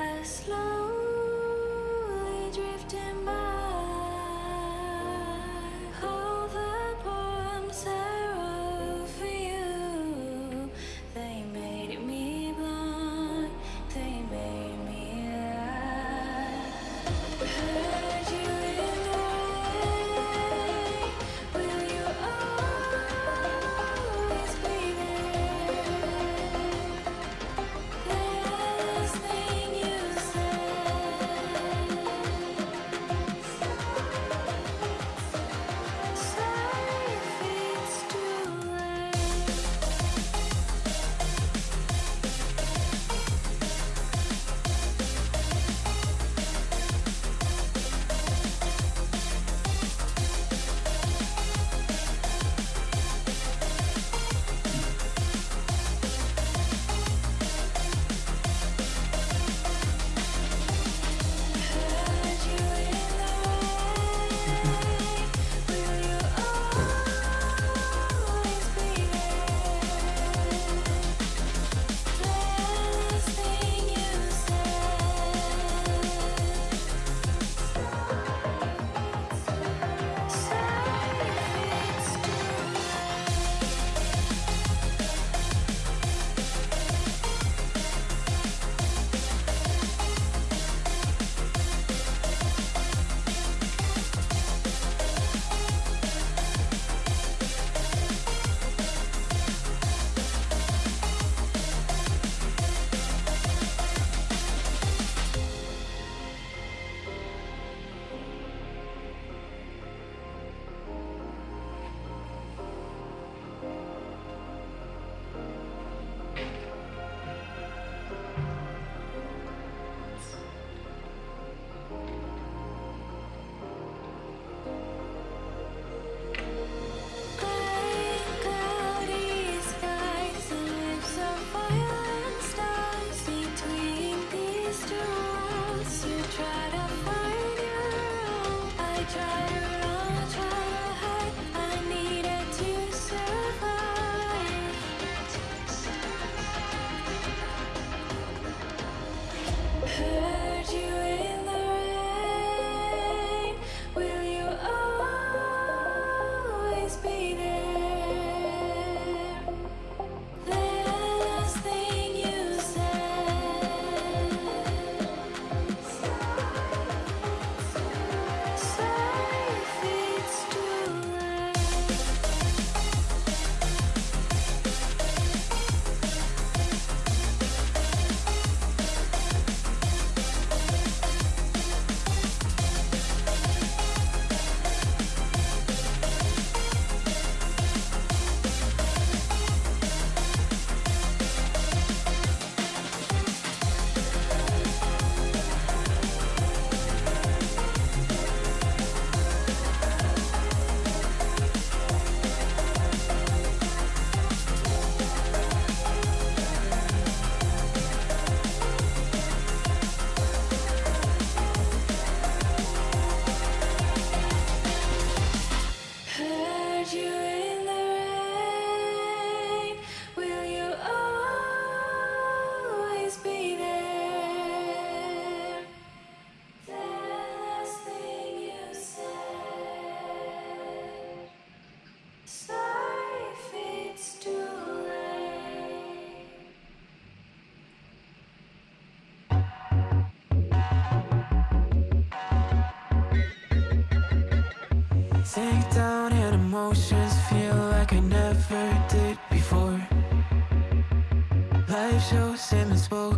I slowly drifting by. Sank down and emotions feel like I never did before. Life shows him and spoke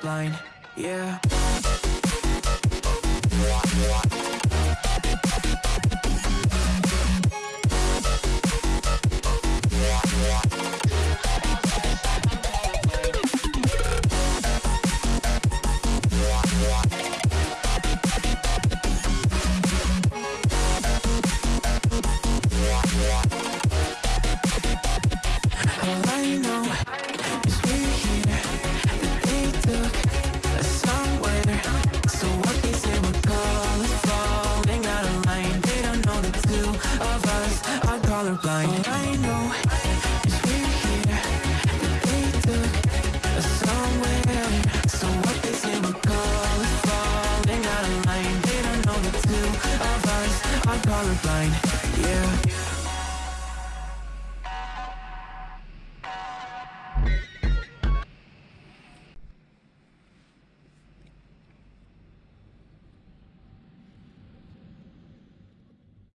blind, yeah. color blind. All I know is we're here That they took us somewhere. So what they say we're colors falling out of line. They don't know the two of us are colorblind. Yeah.